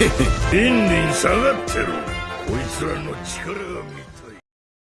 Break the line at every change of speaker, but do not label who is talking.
リンリン下がってろ。こいつらの力が見たい。